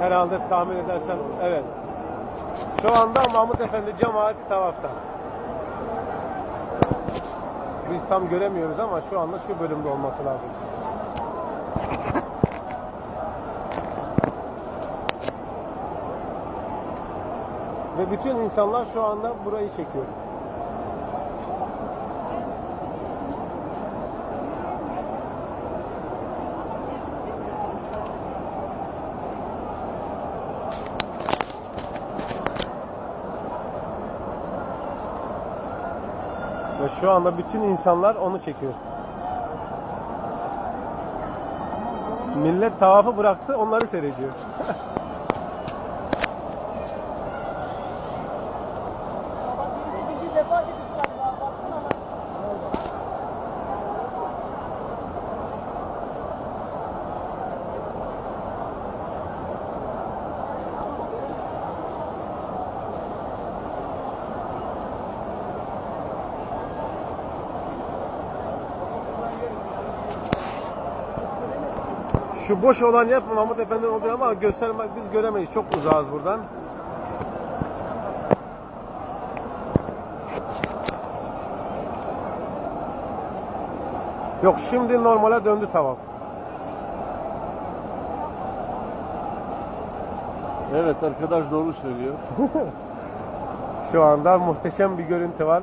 Herhalde tahmin edersen evet. Şu anda Mahmut Efendi cemaati tavafta. Biz tam göremiyoruz ama şu anda şu bölümde olması lazım. Ve bütün insanlar şu anda burayı çekiyor. Ve şu anda bütün insanlar onu çekiyor. Millet tavafı bıraktı, onları seyrediyor. Şu boş olan yer Mahmut Efendi'nin olduğu ama göstermek biz göremeyiz. Çok uzağız buradan. Yok şimdi normale döndü tavaf. Evet arkadaş doğru söylüyor. Şu anda muhteşem bir görüntü var.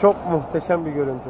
Çok muhteşem bir görüntü.